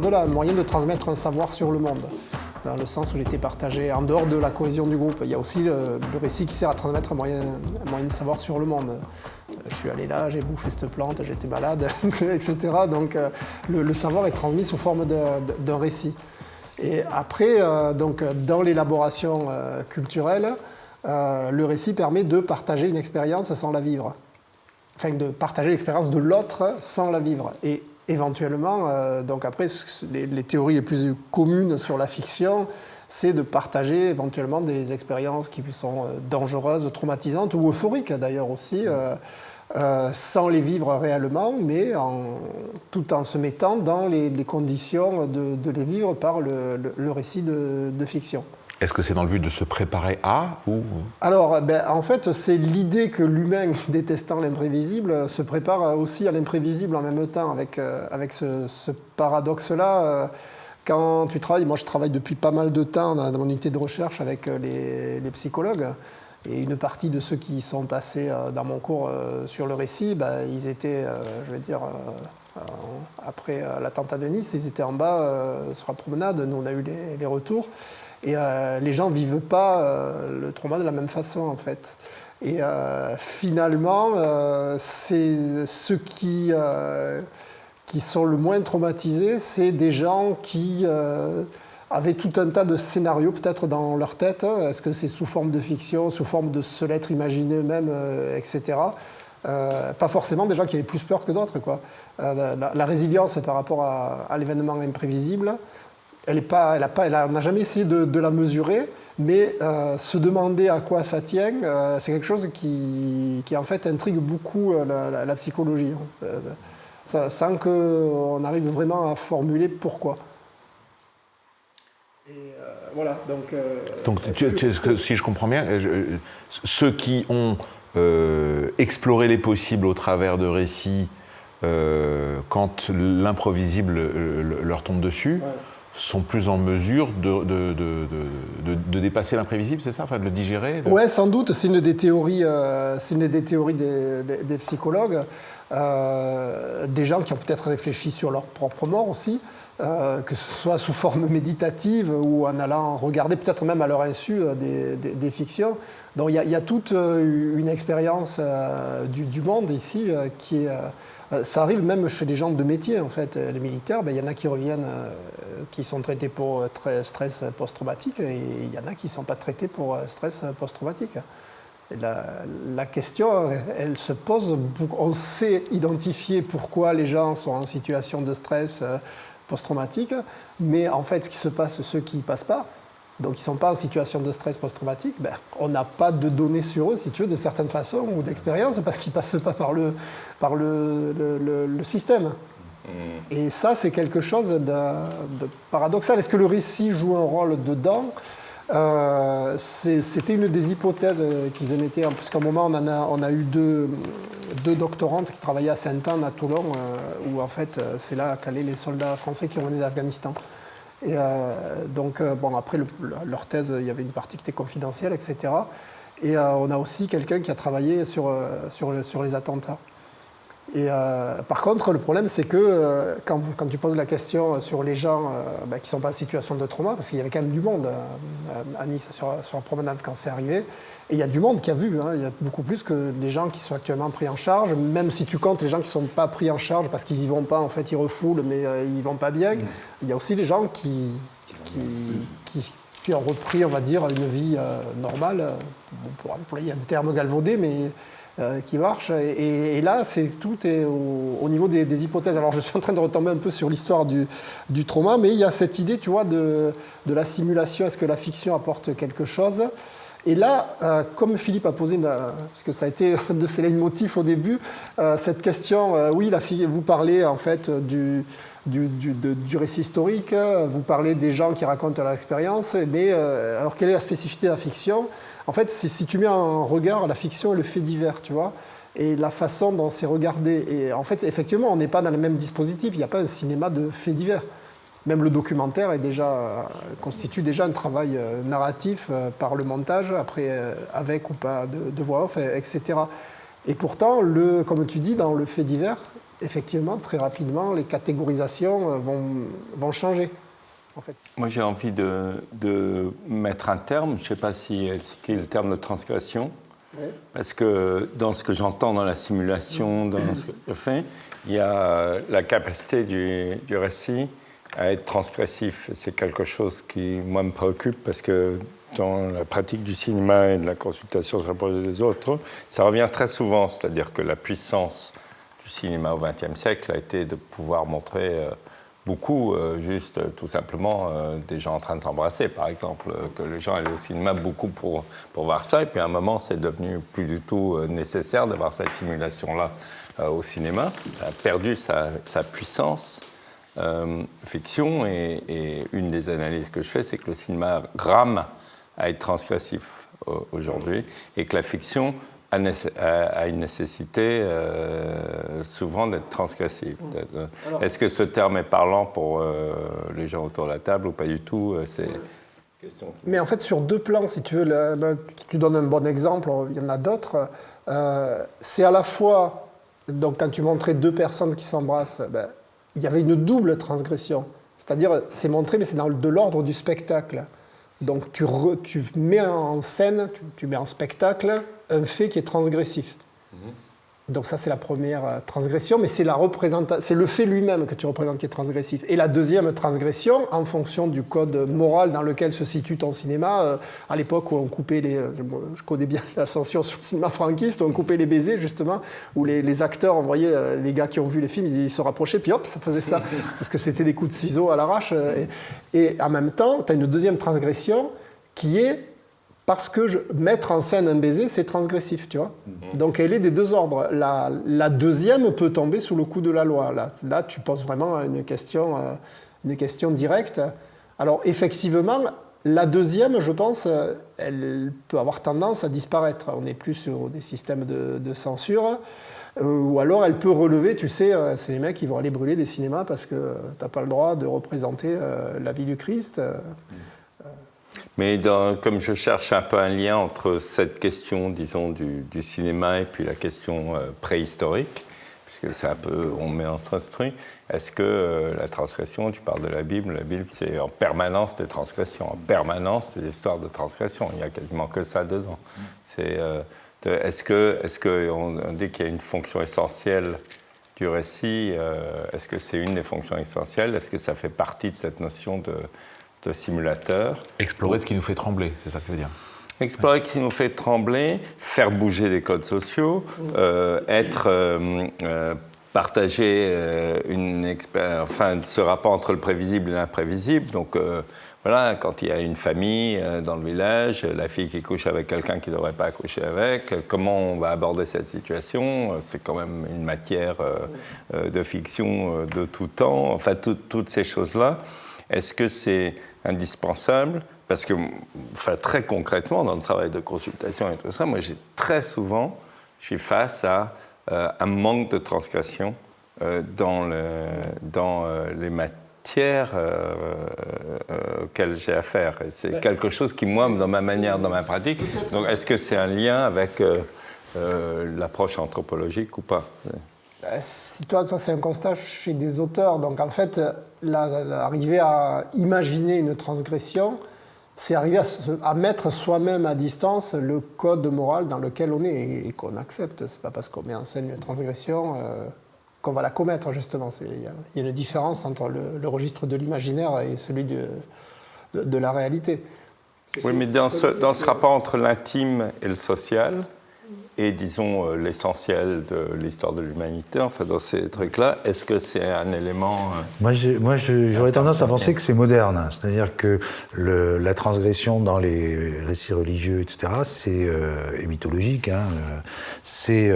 de là, un moyen de transmettre un savoir sur le monde, dans le sens où il était partagé en dehors de la cohésion du groupe. Il y a aussi le, récit qui sert à transmettre un moyen, moyen de savoir sur le monde. Euh, je suis allé là, j'ai bouffé cette plante, j'étais malade, etc. Donc euh, le, savoir est transmis sous forme d'un récit. Et après, donc, dans l'élaboration culturelle, le récit permet de partager une expérience sans la vivre enfin de partager l'expérience de l'autre sans la vivre. Et éventuellement, euh, donc après, les, théories les plus communes sur la fiction, c'est de partager éventuellement des expériences qui sont euh, dangereuses, traumatisantes ou euphoriques d'ailleurs aussi, euh, sans les vivre réellement, mais tout en se mettant dans les, conditions de, les vivre par le, récit de fiction. Est-ce que c'est dans le but de se préparer à ou... Alors, ben, en fait, c'est l'idée que l'humain, détestant l'imprévisible, se prépare aussi à l'imprévisible en même temps, avec, euh, avec ce, paradoxe-là. Euh, quand tu travailles, moi je travaille depuis pas mal de temps dans, mon unité de recherche avec euh, les, psychologues, et une partie de ceux qui sont passés dans mon cours sur le récit, ben, ils étaient, je vais dire, après l'attentat de Nice, ils étaient en bas sur la promenade, nous on a eu les retours. Et euh, les gens ne vivent pas euh, le trauma de la même façon, en fait. Et euh, finalement, c'est ceux qui, qui sont le moins traumatisés, c'est des gens qui avaient tout un tas de scénarios peut-être dans leur tête. Est-ce que c'est sous forme de fiction, sous forme de se l'être imaginé eux-mêmes, etc. pas forcément des gens qui avaient plus peur que d'autres. la, résilience par rapport à l'événement imprévisible, elle n'a pas, jamais essayé de, la mesurer, mais euh, se demander à quoi ça tient, euh, c'est quelque chose qui, en fait intrigue beaucoup euh, la, psychologie, hein. sans qu'on arrive vraiment à formuler pourquoi. Et voilà, donc. donc, si je comprends bien, ceux qui ont exploré les possibles au travers de récits, quand l'improvisible leur tombe dessus sont plus en mesure de, de, dépasser l'imprévisible, c'est ça enfin, De le digérer Oui, sans doute. C'est une des théories, euh, c'est une des, théories des, psychologues. Euh, des gens qui ont peut-être réfléchi sur leur propre mort aussi, euh, que ce soit sous forme méditative ou en allant regarder peut-être même à leur insu des, fictions. Donc il y, a toute une expérience du, monde ici qui est euh, ça arrive même chez les gens de métier, en fait. Les militaires, ben, il y en a qui reviennent, euh, qui sont traités pour euh, stress post-traumatique, et il y en a qui ne sont pas traités pour stress post-traumatique. La, question, elle se pose, on sait identifier pourquoi les gens sont en situation de stress post-traumatique, mais en fait, ce qui se passe, ceux qui ne passent pas, donc ils ne sont pas en situation de stress post-traumatique, ben, on n'a pas de données sur eux, si tu veux, de certaines façons ou d'expérience, parce qu'ils ne passent pas par le, par le, le, système. Mm. Et ça, c'est quelque chose de, paradoxal. Est-ce que le récit joue un rôle dedans? Euh, C'était une des hypothèses qu'ils émettaient, puisqu'à un moment, on, a, eu deux, doctorantes qui travaillaient à Sainte-Anne, à Toulon, euh, où en fait, c'est là qu'allaient les soldats français qui revenaient d'Afghanistan. Et euh, donc, euh, bon, après leur thèse, il y avait une partie qui était confidentielle, etc. Et euh, on a aussi quelqu'un qui a travaillé sur les attentats. Et par contre, le problème, c'est que quand, quand, tu poses la question sur les gens bah, qui ne sont pas en situation de trauma, parce qu'il y avait quand même du monde à Nice sur, sur la promenade quand c'est arrivé, et il y a du monde qui a vu, hein. il y a beaucoup plus que les gens qui sont actuellement pris en charge, même si tu comptes les gens qui ne sont pas pris en charge parce qu'ils n'y vont pas, en fait ils refoulent, mais euh, ils n'y vont pas bien. Mm. Il y a aussi des gens qui, qui, ont repris, on va dire, une vie euh, normale, pour employer un terme galvaudé, mais euh, qui marche. Et, là, c'est tout est au, niveau des, hypothèses. Alors je suis en train de retomber un peu sur l'histoire du, du, trauma, mais il y a cette idée, tu vois, de, de la simulation. Est-ce que la fiction apporte quelque chose? Et là, euh, comme Philippe a posé, parce que ça a été de ses motifs au début, euh, cette question, euh, oui, la vous parlez en fait du, du, du, récit historique, vous parlez des gens qui racontent leur expérience, mais alors quelle est la spécificité de la fiction? En fait, si tu mets en regard la fiction et le fait divers, tu vois et la façon dont c'est regardé. Et en fait, effectivement, on n'est pas dans le même dispositif, il n'y a pas un cinéma de faits divers même le documentaire est déjà, constitue déjà un travail euh, narratif euh, par le montage, après euh, avec ou pas de, voix off, etc. Et pourtant, le, comme tu dis, dans le fait divers, effectivement, très rapidement, les catégorisations euh, vont, vont changer. En fait. Moi, j'ai envie de, de, mettre un terme, je ne sais pas si c'est le terme de transgression, parce que dans ce que j'entends dans la simulation, dans ce que je fais, il y a la capacité du, du récit à être transgressif. C'est quelque chose qui, moi, me préoccupe parce que dans la pratique du cinéma et de la consultation sur des autres, ça revient très souvent. C'est-à-dire que la puissance du cinéma au XXe siècle a été de pouvoir montrer euh, beaucoup, euh, juste tout simplement, euh, des gens en train de s'embrasser, par exemple, que les gens allaient au cinéma beaucoup pour, pour voir ça. Et puis à un moment, c'est devenu plus du tout nécessaire d'avoir cette simulation-là au cinéma. Ça a perdu sa, sa puissance. Fiction et, et, une des analyses que je fais, c'est que le cinéma rame à être transgressif aujourd'hui et que la fiction a, une nécessité euh, souvent d'être transgressive. Mm. Est-ce que ce terme est parlant pour euh, les gens autour de la table ou pas du tout euh, C'est Mais en fait, sur deux plans, si tu veux, ben, tu donnes un bon exemple, il y en a d'autres. c'est à la fois, donc quand tu montrais deux personnes qui s'embrassent, ben, il y avait une double transgression. C'est-à-dire, c'est montré, mais c'est dans de l'ordre du spectacle. Donc tu, mets en scène, tu, mets en spectacle un fait qui est transgressif. Mhm. Donc ça, c'est la première euh, transgression, mais c'est le fait lui-même que tu représentes qui est transgressif. Et la deuxième transgression, en fonction du code moral dans lequel se situe ton cinéma, euh, à l'époque où on coupait les, euh, je connais bien la censure sur le cinéma franquiste, où on coupait les baisers justement, où les, acteurs, on voyait les gars qui ont vu les films, ils, se rapprochaient, puis hop, ça faisait ça, parce que c'était des coups de ciseaux à l'arrache. Et, et en même temps, tu as une deuxième transgression qui est parce que je, mettre en scène un baiser, c'est transgressif, tu vois. Mhm. Donc elle est des deux ordres. La, la, deuxième peut tomber sous le coup de la loi. Là, là tu poses vraiment une question, euh, une question directe. Alors effectivement, la deuxième, je pense, euh, elle peut avoir tendance à disparaître. On n'est plus sur des systèmes de, de censure. Euh, ou alors elle peut relever, tu sais, c'est les mecs qui vont aller brûler des cinémas parce que tu n'as pas le droit de représenter la vie du Christ. Mhm. Mais comme je cherche un peu un lien entre cette question, disons, du, cinéma et puis la question euh, préhistorique, puisque c'est un peu, on met entre truc, est-ce que euh, la transgression, tu parles de la Bible, la Bible c'est en permanence des transgressions, en permanence des histoires de transgression, il n'y a quasiment que ça dedans. C'est, euh, est-ce que, est-ce qu'on dit qu'il y a une fonction essentielle du récit, est-ce que c'est une des fonctions essentielles? Est-ce que ça fait partie de cette notion de, simulateur. Explorer ce qui nous fait trembler, c'est ça que tu veux dire Explorer ce qui nous fait trembler, faire bouger les codes sociaux, euh, être euh, euh, partager une enfin ce rapport entre le prévisible et l'imprévisible. Donc voilà, quand il y a une famille dans le village, la fille qui couche avec quelqu'un qui ne devrait pas coucher avec, comment on va aborder cette situation C'est quand même une matière de fiction de tout temps. Enfin, toutes ces choses-là. Est-ce que c'est indispensable? Parce que, enfin, très concrètement, dans le travail de consultation et tout ça, moi, j'ai très souvent, je suis face à euh, un manque de transgression euh, dans, le, dans euh, les matières auxquelles j'ai affaire. C'est quelque chose qui, moi, dans ma manière, dans ma pratique, donc est-ce que c'est un lien avec l'approche anthropologique ou pas? Si toi, toi c'est un constat chez des auteurs, donc en fait, arriver à imaginer une transgression, c'est arriver à, mettre soi-même à distance le code moral dans lequel on est et, qu'on accepte. C'est pas parce qu'on met en scène une transgression euh, qu'on va la commettre, justement. Il y, a une différence entre le, registre de l'imaginaire et celui de, de, la réalité. Oui, mais dans ce, dans ce rapport entre l'intime et le social, et disons euh, l'essentiel de l'histoire de l'humanité, enfin dans ces trucs-là, est-ce que c'est un élément euh, Moi, j'aurais tendance à penser que c'est moderne, hein. c'est-à-dire que la transgression dans les récits religieux, etc., c'est euh, et mythologique, hein, c'est,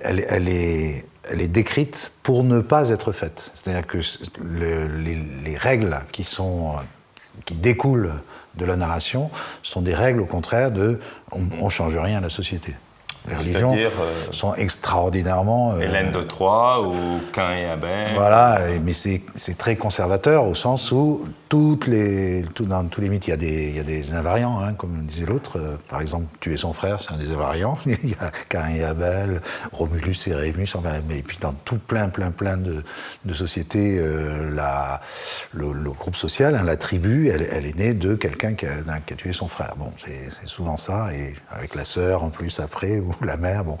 elle, est décrite pour ne pas être faite. C'est-à-dire que les, les, règles qui sont qui découlent de la narration sont des règles au contraire de on, on change rien à la société. Les religions euh, sont extraordinairement... Hélène de Troyes ou Cain et Abel. Voilà, mais c'est très conservateur au sens où toutes les, dans tous les mythes, il y a des, il y a des invariants, hein, comme disait l'autre. par exemple, tuer son frère, c'est un des invariants. il y a Cain et Abel, Romulus et Rémus, enfin, mais puis dans tout plein, plein, plein de, de sociétés, la, le, groupe social, hein, la tribu, elle, elle, est née de quelqu'un qui, qui a, tué son frère. Bon, c'est souvent ça, et avec la sœur en plus après, la mère. Bon.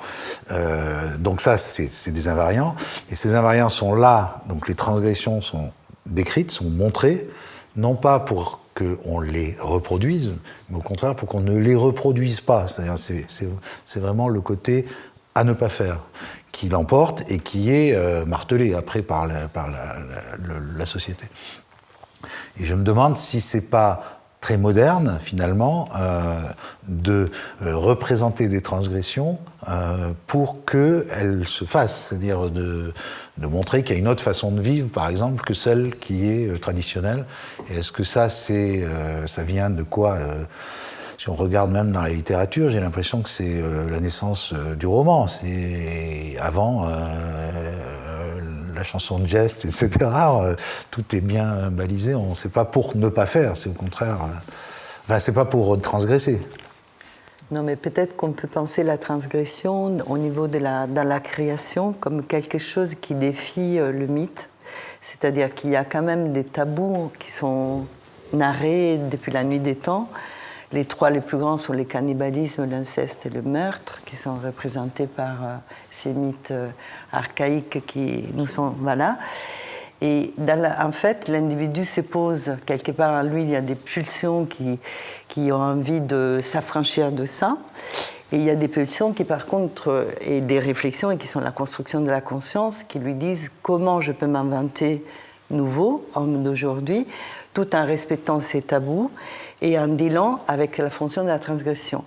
Euh, donc ça, c'est des invariants. Et ces invariants sont là, donc les transgressions sont décrites, sont montrées, non pas pour qu'on les reproduise, mais au contraire pour qu'on ne les reproduise pas. C'est vraiment le côté à ne pas faire qui l'emporte et qui est euh, martelé après par, la, par la, société. Et je me demande si c'est pas très moderne, finalement, euh, de euh, représenter des transgressions euh, pour qu'elles se fassent, c'est-à-dire de, montrer qu'il y a une autre façon de vivre, par exemple, que celle qui est traditionnelle. Et est-ce que ça, ça vient de quoi si on regarde même dans la littérature, j'ai l'impression que c'est la naissance du roman. C'est avant la chanson de geste, etc. Euh, tout est bien balisé. On ne sait pas pour ne pas faire, c'est au contraire. Euh, enfin, c'est pas pour transgresser. Non, mais peut-être qu'on peut penser la transgression au niveau de la, la création comme quelque chose qui défie euh, le mythe. C'est-à-dire qu'il y a quand même des tabous qui sont narrés depuis la nuit des temps. Les trois les plus grands sont le cannibalisme, l'inceste et le meurtre, qui sont représentés par mythes euh, archaïques qui nous sont. Voilà. Et en fait, l'individu se pose quelque part en lui, il y a des pulsions qui, qui ont envie de s'affranchir de ça. Et il y a des pulsions qui, par contre, et des réflexions, et qui sont la construction de la conscience, qui lui disent comment je peux m'inventer nouveau, homme d'aujourd'hui, tout en respectant ses tabous et en dealant avec la fonction de la transgression.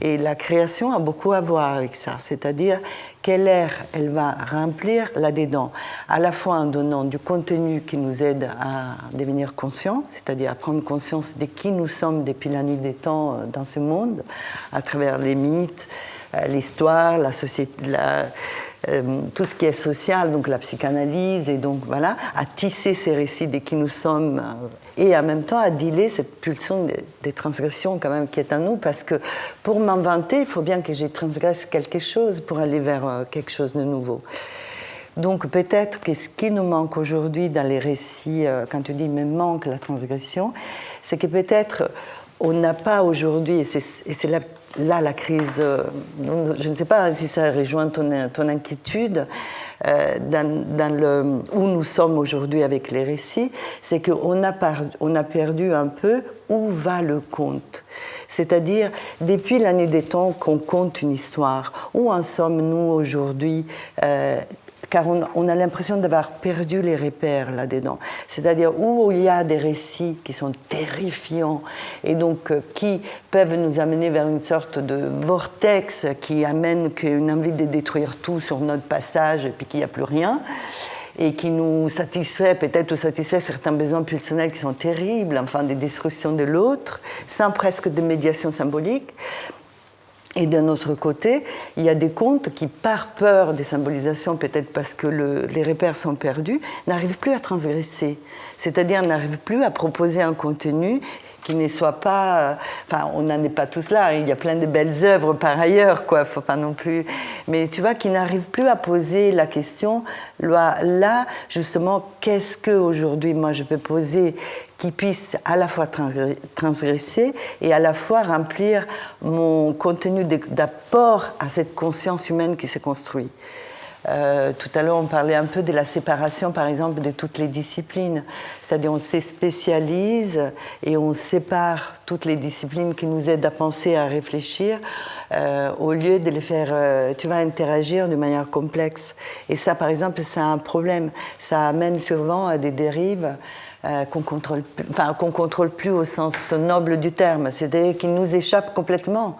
Et la création a beaucoup à voir avec ça, c'est-à-dire quelle air elle va remplir là-dedans, à la fois en donnant du contenu qui nous aide à devenir conscients, c'est-à-dire à prendre conscience de qui nous sommes depuis la nuit des temps euh, dans ce monde, à travers les mythes, euh, l'histoire, la société, euh, tout ce qui est social, donc la psychanalyse, et donc voilà, à tisser ces récits de qui nous sommes, et en même temps à dealer cette pulsion des, transgressions quand même qui est en nous, parce que pour m'inventer, il faut bien que j'ai transgresse quelque chose pour aller vers euh, quelque chose de nouveau. Donc peut-être que ce qui nous manque aujourd'hui dans les récits, quand tu dis mais manque la transgression, c'est que peut-être on n'a pas aujourd'hui, et c'est là là, la crise, euh, je ne sais pas si ça rejoint ton, ton inquiétude, euh, dans, le, où nous sommes aujourd'hui avec les récits, c'est qu'on a, a perdu un peu où va le conte. C'est-à-dire, depuis l'année des temps qu'on compte une histoire, où en sommes-nous aujourd'hui euh, car on, a l'impression d'avoir perdu les repères là-dedans. C'est-à-dire où il y a des récits qui sont terrifiants et donc euh, qui peuvent nous amener vers une sorte de vortex qui amène qu'une envie de détruire tout sur notre passage et puis qu'il n'y a plus rien et qui nous satisfait, peut-être satisfait certains besoins pulsionnels qui sont terribles, enfin des destructions de l'autre, sans presque de médiation symbolique. Et d'un autre côté, il y a des contes qui, par peur des symbolisations, peut-être parce que les repères sont perdus, n'arrivent plus à transgresser. C'est-à-dire n'arrivent plus à proposer un contenu qui ne soit pas. Euh, enfin, on n'en est pas tous là. Hein. Il y a plein de belles œuvres par ailleurs, quoi. Faut pas non plus. Mais tu vois, qui n'arrivent plus à poser la question. Là, justement, qu'est-ce que aujourd'hui moi je peux poser qui puisse à la fois transgresser et à la fois remplir mon contenu d'apport à cette conscience humaine qui s'est construite. Euh, tout à l'heure, on parlait un peu de la séparation, par exemple, de toutes les disciplines. C'est-à-dire, on se spécialise et on sépare toutes les disciplines qui nous aident à penser, à réfléchir, euh, au lieu de les faire, euh, tu vas interagir de manière complexe. Et ça, par exemple, c'est un problème. Ça amène souvent à des dérives. qu'on contrôle, enfin, qu'on contrôle plus au sens noble du terme, c'est-à-dire qui nous échappent complètement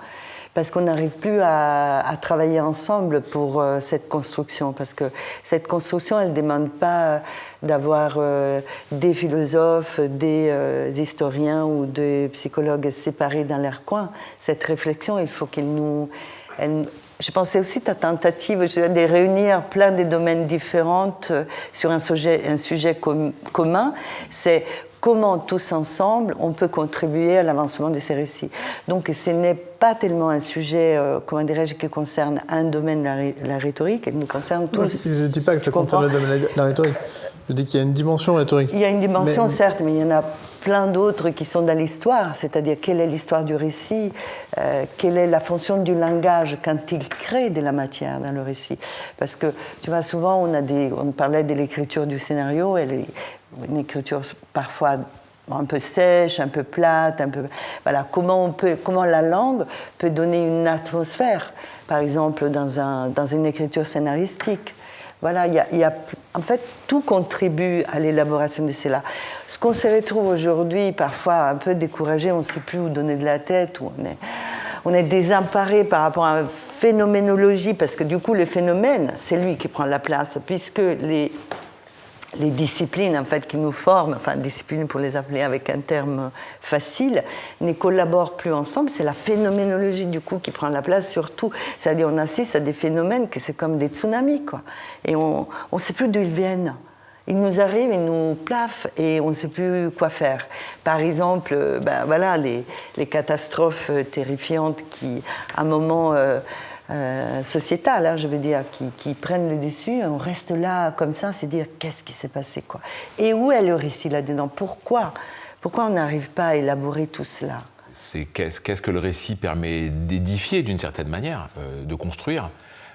parce qu'on n'arrive plus à, travailler ensemble pour euh, cette construction, parce que cette construction, elle ne demande pas d'avoir euh, des philosophes, des euh, historiens ou des psychologues séparés dans leur coin. Cette réflexion, il faut qu'elle nous... je pensais aussi ta tentative de réunir plein de domaines différents euh, sur un sujet, un sujet commun, c'est comment tous ensemble on peut contribuer à l'avancement de ces récits. Donc ce n'est pas tellement un sujet, euh, comment dirais-je, qui concerne un domaine de la, rhétorique, il nous concerne tous. je ne dis pas que ça concerne le domaine de la rhétorique. Je dis qu'il y a une dimension rhétorique. Il y a une dimension, certes, mais il y en a plein d'autres qui sont dans l'histoire, c'est-à-dire quelle est l'histoire du récit, euh, quelle est la fonction du langage quand il crée de la matière dans le récit. Parce que, tu vois, souvent on, a des, on parlait de l'écriture du scénario, une écriture parfois un peu sèche, un peu plate, un peu voilà comment on peut comment la langue peut donner une atmosphère par exemple dans, un, dans une écriture scénaristique voilà, il y, a, en fait, tout contribue à l'élaboration de cela. Ce qu'on se retrouve aujourd'hui, parfois un peu découragé, on ne sait plus où donner de la tête, où on est, on est désemparé par rapport à la phénoménologie, parce que du coup, le phénomène, c'est lui qui prend la place, puisque les, les disciplines en fait qui nous forment, enfin disciplines pour les appeler avec un terme facile, ne collaborent plus ensemble. C'est la phénoménologie du coup qui prend la place sur tout. C'est-à-dire on assiste à des phénomènes que c'est comme des tsunamis quoi. Et on ne sait plus d'où ils viennent. Ils nous arrivent, ils nous plafent et on ne sait plus quoi faire. Par exemple, ben voilà, les, catastrophes terrifiantes qui, à un moment, euh, euh, sociétales, hein, je veux dire, qui, prennent le dessus. On reste là comme ça, c'est dire qu'est-ce qui s'est passé, quoi? Et où est le récit là-dedans? Pourquoi? Pourquoi on n'arrive pas à élaborer tout cela? C'est qu'est-ce que le récit permet d'édifier d'une certaine manière, euh, de construire?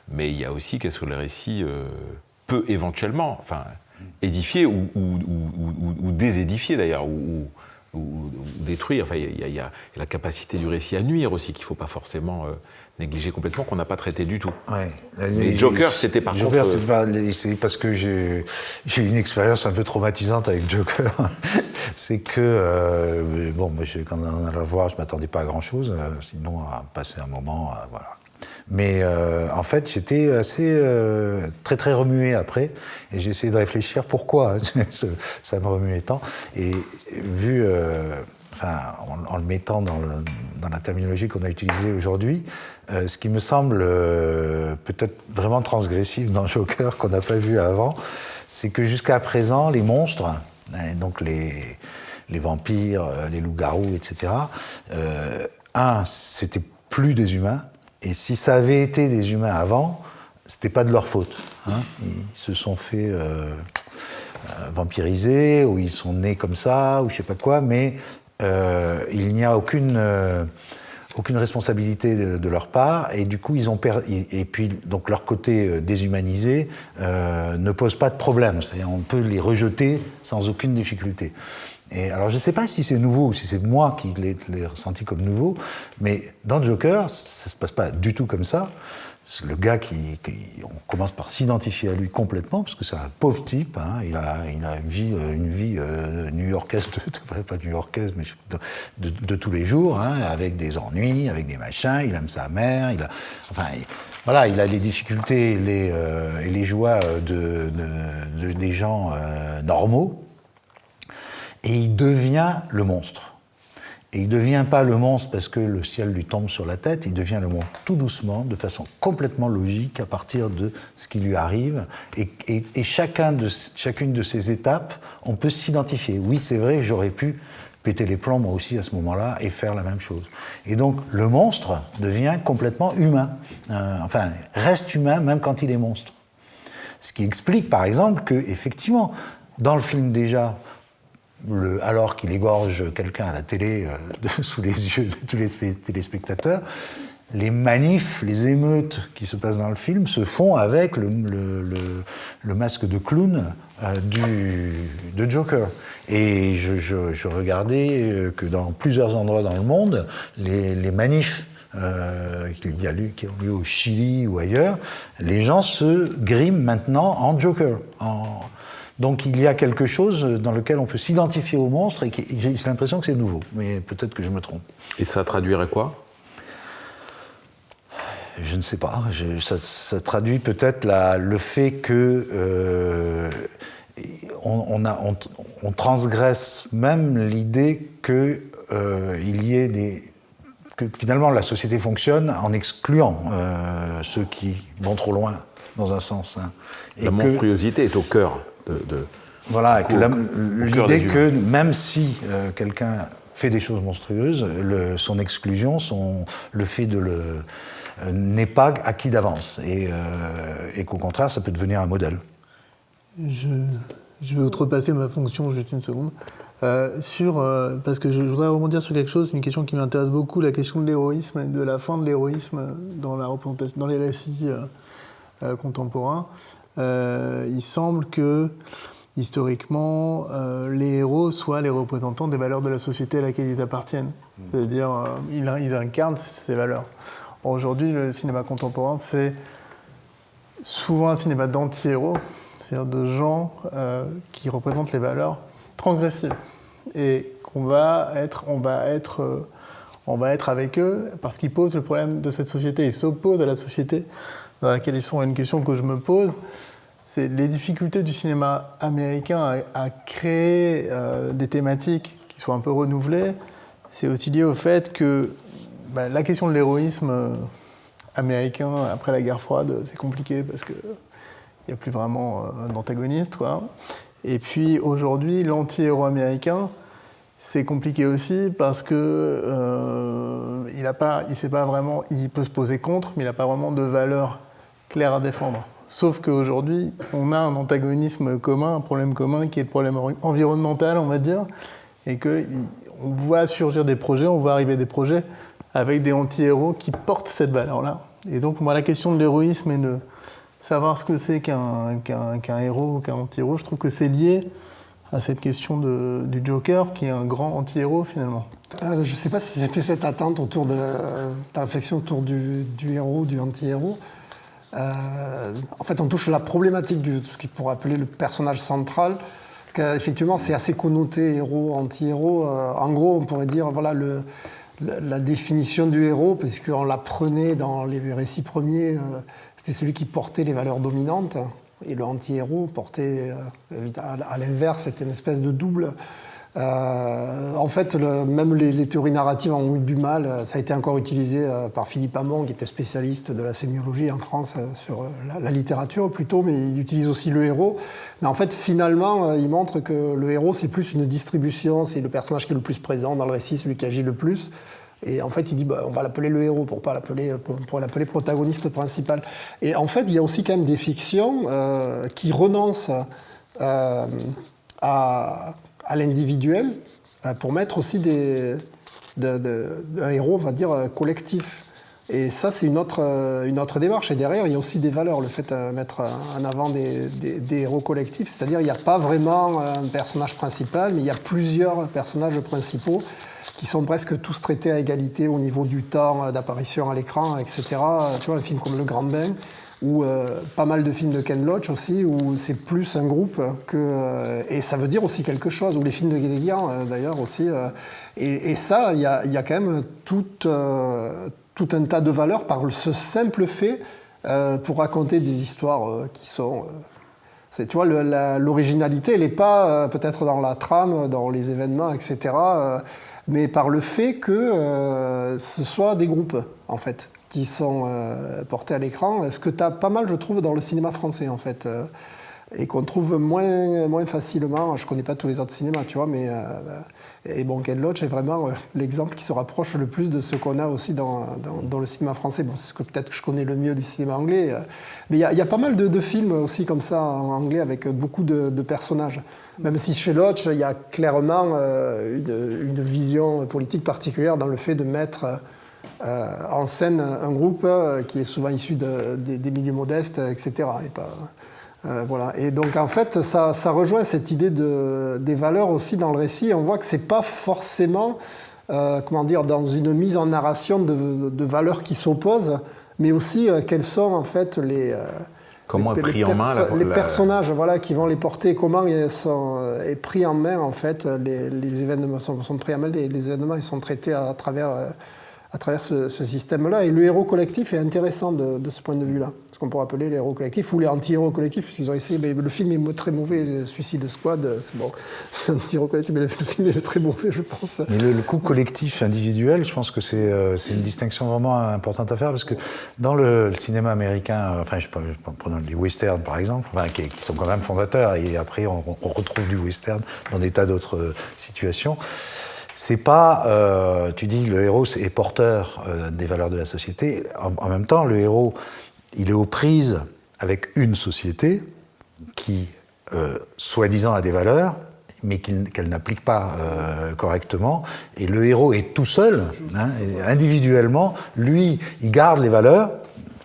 Mais il y a aussi qu'est-ce que le récit euh, peut éventuellement, enfin, édifier ou, ou, désédifier d'ailleurs, ou, détruire. Enfin, il y, a la capacité du récit à nuire aussi qu'il ne faut pas forcément négligé complètement, qu'on n'a pas traité du tout. Ouais. Mais Joker, c'était par Joker, contre... Euh, c'est parce que j'ai eu une expérience un peu traumatisante avec Joker. c'est que, euh, bon, moi, quand on allait le voir, je ne m'attendais pas à grand-chose, euh, sinon à passer un moment, voilà. Mais en fait, j'étais assez très très remué après, et j'ai essayé de réfléchir pourquoi ça me remuait tant. Et vu enfin, en, le mettant dans, la terminologie qu'on a utilisée aujourd'hui, euh, ce qui me semble euh, peut-être vraiment transgressif dans Joker qu'on n'a pas vu avant, c'est que jusqu'à présent, les monstres, hein, donc les, les vampires, euh, les loups-garous, etc., un, c'était plus des humains, et si ça avait été des humains avant, c'était pas de leur faute. Hein. Ils se sont fait vampiriser, ou ils sont nés comme ça, ou je sais pas quoi, mais euh, il n'y a aucune, euh, aucune responsabilité de, leur part, et du coup, ils ont et, puis donc leur côté euh, déshumanisé ne pose pas de problème. On peut les rejeter sans aucune difficulté. Et alors, je ne sais pas si c'est nouveau ou si c'est moi qui l'ai ressenti comme nouveau, mais dans Joker, ça ne se passe pas du tout comme ça le gars qui, on commence par s'identifier à lui complètement parce que c'est un pauvre type. Hein, il, a, une vie, euh, une vie euh, new-yorkaise, pas new-yorkaise, mais de, tous les jours, hein, avec des ennuis, avec des machins. Il aime sa mère. Il a, enfin, voilà, il a les difficultés euh, et les joies de, des gens normaux. Et il devient le monstre. Et il ne devient pas le monstre parce que le ciel lui tombe sur la tête, il devient le monstre tout doucement, de façon complètement logique, à partir de ce qui lui arrive. Et, chacun de, chacune de ces étapes, on peut s'identifier. Oui, c'est vrai, j'aurais pu péter les plombs moi aussi à ce moment-là et faire la même chose. Et donc le monstre devient complètement humain. Euh, enfin, reste humain même quand il est monstre. Ce qui explique par exemple que, effectivement, dans le film déjà, alors qu'il égorge quelqu'un à la télé euh, sous les yeux de tous les téléspectateurs, les manifs, les émeutes qui se passent dans le film se font avec le, masque de clown euh, du, de Joker. Et je, regardais euh, que dans plusieurs endroits dans le monde, les, manifs qui ont lieu au Chili ou ailleurs, les gens se griment maintenant en Joker, donc il y a quelque chose dans lequel on peut s'identifier au monstre et j'ai l'impression que c'est nouveau, mais peut-être que je me trompe. Et ça traduirait quoi? Je ne sais pas. ça, traduit peut-être le fait que euh, on, transgresse même l'idée qu'il euh, y ait des que finalement la société fonctionne en excluant ceux qui vont trop loin, dans un sens. Hein. la monstruosité est au cœur de. voilà, l'idée que même si quelqu'un fait des choses monstrueuses, son exclusion, son, le fait de le n'est pas acquis d'avance et, et qu'au contraire ça peut devenir un modèle. Je, je vais outrepasser ma fonction juste une seconde. Euh, sur, euh, parce que je, voudrais rebondir sur quelque chose, une question qui m'intéresse beaucoup, la question de l'héroïsme et de la fin de l'héroïsme dans, la représentation, dans les récits euh, il semble que, historiquement, les héros soient les représentants des valeurs de la société à laquelle ils appartiennent. Mmh. C'est-à-dire, ils, ils, incarnent ces valeurs. Aujourd'hui, le cinéma contemporain, c'est souvent un cinéma d'anti-héros, c'est-à-dire de gens qui représentent les valeurs transgressive et qu'on va être, on va être, euh, on va être avec eux parce qu'ils posent le problème de cette société, ils s'opposent à la société dans laquelle ils sont. Une question que je me pose, c'est les difficultés du cinéma américain à, créer euh, des thématiques qui soient un peu renouvelées. C'est aussi lié au fait que bah, la question de l'héroïsme euh, américain après la guerre froide, c'est compliqué parce qu'il n'y a plus vraiment d'antagoniste. Quoi. Et puis aujourd'hui, l'anti-héros américain, c'est compliqué aussi parce que euh, il a pas vraiment, il peut se poser contre, mais il n'a pas vraiment de valeur claire à défendre. Sauf qu'aujourd'hui, on a un antagonisme commun, un problème commun qui est le problème environnemental, on va dire, et que on voit surgir des projets, on voit arriver des projets avec des anti-héros qui portent cette valeur-là. Et donc, moi, la question de l'héroïsme et de savoir ce que c'est qu'un héros ou qu'un anti-héros, je trouve que c'est lié à cette question du Joker, qui est un grand anti-héros finalement. Euh, je ne sais pas si c'était cette attente autour de ta réflexion autour du, héros, du anti-héros. Euh, en fait, on touche la problématique de ce qu'il pourrait appeler le personnage central. Parce qu'effectivement, c'est assez connoté héros, anti-héros. Euh, en gros, on pourrait dire, voilà, la, définition du héros, puisqu'on la prenait dans les récits premiers c'était celui qui portait les valeurs dominantes. Et le anti-héros portait, euh, à, l'inverse, c'était une espèce de double. Euh, en fait, même les, théories narratives ont eu du mal. Ça a été encore utilisé euh, par Philippe Hamon, qui était spécialiste de la sémiologie en France sur la, littérature plutôt, mais il utilise aussi le héros. Mais en fait, finalement, il montre que le héros, c'est plus une distribution, c'est le personnage qui est le plus présent dans le récit, celui qui agit le plus. Et en fait, il dit, bah, on va l'appeler le héros pour pas l'appeler, pour, l'appeler protagoniste principal. Et en fait, il y a aussi quand même des fictions euh, qui renoncent euh, à, l'individuel euh, pour mettre aussi des, un héros, on va dire, collectif. Et ça, c'est une autre, une autre démarche. Et derrière, il y a aussi des valeurs, le fait de mettre en avant des, des héros collectifs. C'est-à-dire, il n'y a pas vraiment un personnage principal, mais il y a plusieurs personnages principaux qui sont presque tous traités à égalité au niveau du temps d'apparition à l'écran, etc. Tu vois, un film comme Le Grand Bain, ou euh, pas mal de films de Ken Loach aussi, où c'est plus un groupe que... Euh, et ça veut dire aussi quelque chose, ou les films de Guédiguian euh, d'ailleurs aussi. Et, ça, il y a, quand même tout, un tas de valeurs par ce simple fait pour raconter des histoires qui sont... tu vois, l'originalité, elle n'est pas peut-être dans la trame, dans les événements, etc mais par le fait que ce soit des groupes, en fait, qui sont euh, portés à l'écran, ce que tu as pas mal, je trouve, dans le cinéma français, en fait, euh, et qu'on trouve moins, moins facilement. Je connais pas tous les autres cinémas, tu vois, mais... et bon, Ken Loach est vraiment l'exemple qui se rapproche le plus de ce qu'on a aussi dans, dans, le cinéma français. Bon, c'est ce que peut-être que je connais le mieux du cinéma anglais. mais il y, a pas mal de, films aussi comme ça en anglais avec beaucoup de, personnages. Même si chez Lodge, il y a clairement euh, une, vision politique particulière dans le fait de mettre euh, en scène un groupe euh, qui est souvent issu des milieux modestes, etc. Et, pas, voilà. et donc en fait, ça, rejoint cette idée de, des valeurs aussi dans le récit. On voit que c'est pas forcément, comment dire, dans une mise en narration de, de valeurs qui s'opposent, mais aussi quelles sont en fait les Comment est pris en main Les personnages voilà, qui vont les porter, comment ils sont, euh, est pris en main, en fait, les, événements sont, pris en main, les, événements ils sont traités à, travers, euh, à travers ce, système-là. Et le héros collectif est intéressant de, ce point de vue-là. Ce qu'on pourrait appeler les héros collectifs ou les anti-héros collectifs, puisqu'ils ont essayé. Mais le film est très mauvais, Suicide Squad, c'est bon, c'est un anti-héros collectif, mais le film est très mauvais, je pense. Mais le, coup collectif individuel, je pense que c'est euh, une distinction vraiment importante à faire, parce que dans le, cinéma américain, euh, enfin, je prenons les westerns par exemple, qui, sont quand même fondateurs, et après on, retrouve du western dans des tas d'autres euh, situations c'est pas, euh, tu dis, le héros est porteur euh, des valeurs de la société. En, même temps, le héros, il est aux prises avec une société qui, euh, soi-disant, a des valeurs, mais qu'elle n'applique pas correctement. Et le héros est tout seul, hein, individuellement. Lui, il garde les valeurs,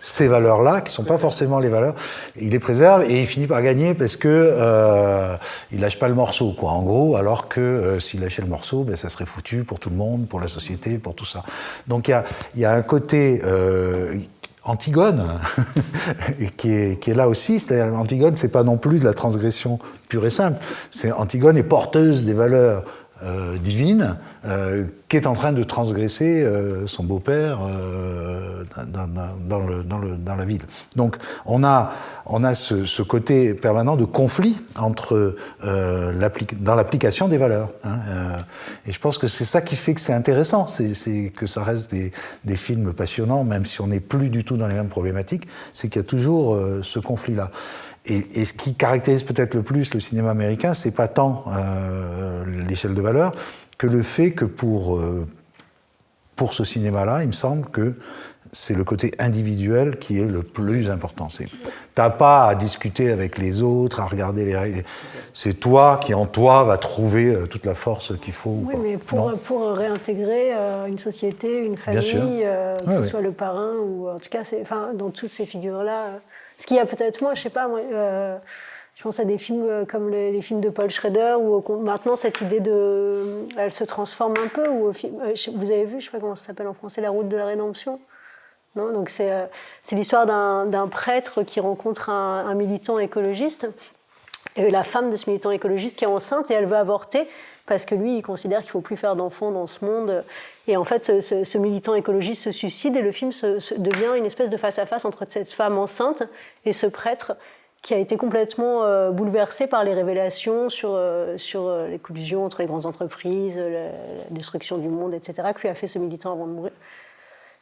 ces valeurs-là, qui sont pas forcément les valeurs, il les préserve et il finit par gagner parce que euh, il lâche pas le morceau, quoi. En gros, alors que euh, s'il lâchait le morceau, ben, ça serait foutu pour tout le monde, pour la société, pour tout ça. Donc il y a, y a, un côté euh, Antigone, qui, est, qui est là aussi. C'est-à-dire, Antigone, c'est pas non plus de la transgression pure et simple. C'est Antigone est porteuse des valeurs euh, divine euh, qui est en train de transgresser euh, son beau-père dans, dans, la ville. Donc on a, on a ce, côté permanent de conflit entre, dans l'application des valeurs. Hein, et je pense que c'est ça qui fait que c'est intéressant, c'est que ça reste des, des, films passionnants, même si on n'est plus du tout dans les mêmes problématiques, c'est qu'il y a toujours ce conflit-là. Et, ce qui caractérise peut-être le plus le cinéma américain, c'est pas tant euh, l'échelle de valeur que le fait que pour, euh, pour ce cinéma-là, il me semble que c'est le côté individuel qui est le plus important. T'as pas à discuter avec les autres, à regarder les règles. C'est toi qui, en toi, va trouver euh, toute la force qu'il faut. Oui, mais pour, pour réintégrer une société, une famille, que ce soit le parrain ou en tout cas, dans toutes ces figures-là. Ce qu'il y a peut-être moins, je sais pas, moi, euh, je pense à des films euh, comme les, films de Paul Schrader, où maintenant cette idée de. Elle se transforme un peu. Où, euh, vous avez vu, je sais pas comment ça s'appelle en français, La route de la rédemption? Non Donc c'est l'histoire d'un prêtre qui rencontre un, militant écologiste. Et la femme de ce militant écologiste qui est enceinte et elle veut avorter parce que lui, il considère qu'il ne faut plus faire d'enfants dans ce monde. Et en fait, ce, militant écologiste se suicide et le film devient une espèce de face-à-face entre cette femme enceinte et ce prêtre qui a été complètement euh, bouleversé par les révélations sur, euh, sur euh, les collusions entre les grandes entreprises, la, destruction du monde, etc., que lui a fait ce militant avant de mourir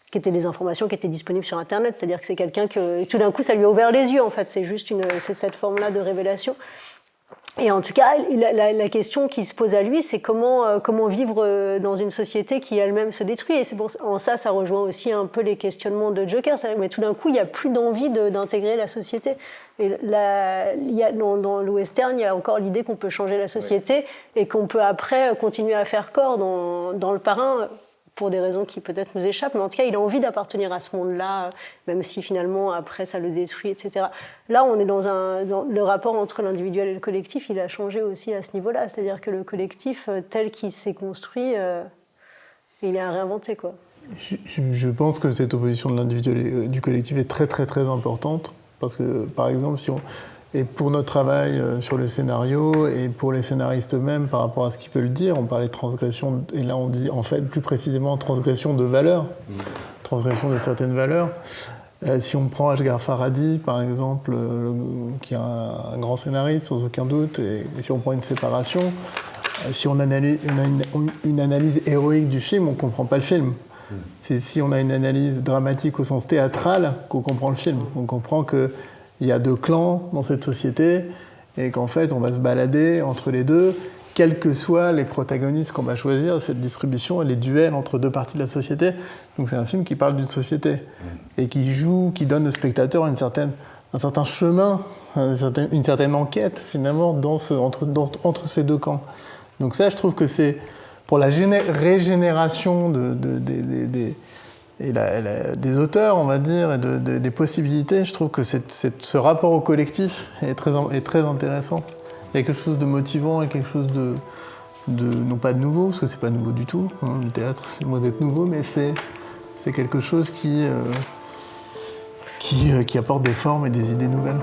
qui étaient des informations qui étaient disponibles sur Internet. C'est-à-dire que c'est quelqu'un que tout d'un coup, ça lui a ouvert les yeux, en fait. C'est juste une, cette forme-là de révélation. Et en tout cas, la, question qui se pose à lui, c'est comment, euh, comment vivre euh, dans une société qui elle-même se détruit. Et c'est en ça, ça rejoint aussi un peu les questionnements de Joker. Mais tout d'un coup, il n'y a plus d'envie d'intégrer la société. Et la, il y a, dans, dans, le western, il y a encore l'idée qu'on peut changer la société et qu'on peut après continuer à faire corps. Dans, dans le parrain, pour des raisons qui peut-être nous échappent, mais en tout cas, il a envie d'appartenir à ce monde-là, même si finalement, après, ça le détruit, etc. Là, on est dans un... le rapport entre l'individuel et le collectif, il a changé aussi à ce niveau-là. C'est-à-dire que le collectif, euh, tel qu'il s'est construit, euh, il est à réinventer, quoi. Je, pense que cette opposition de l'individuel et euh, du collectif est très, très, très importante. Parce que, par exemple, si on, et pour notre travail euh, sur le scénario et pour les scénaristes eux-mêmes par rapport à ce qu'ils veulent dire, on parlait de transgression, et là on dit en fait plus précisément transgression de valeurs, transgression de certaines valeurs. Euh, si on prend Ashgar Faradi, par exemple, euh, qui est un, grand scénariste, sans aucun doute, et, si on prend une séparation, si on analyse une, une, analyse héroïque du film, on ne comprend pas le film. C'est si on a une analyse dramatique au sens théâtral qu'on comprend le film. On comprend que il y a deux clans dans cette société et qu'en fait on va se balader entre les deux, quels que soient les protagonistes qu'on va choisir, cette distribution et les duels entre deux parties de la société. Donc c'est un film qui parle d'une société et qui joue, qui donne au spectateur une certaine, un certain chemin, une certaine, enquête finalement entre, ces deux camps. Donc ça je trouve que c'est pour la régénération de, des et des auteurs, on va dire, et des possibilités, je trouve que ce rapport au collectif est très, intéressant. Il y a quelque chose de motivant et quelque chose de, non pas de nouveau, parce que c'est pas nouveau du tout, hein, le théâtre c'est moins d'être nouveau, mais c'est quelque chose qui, euh, euh, qui apporte des formes et des idées nouvelles.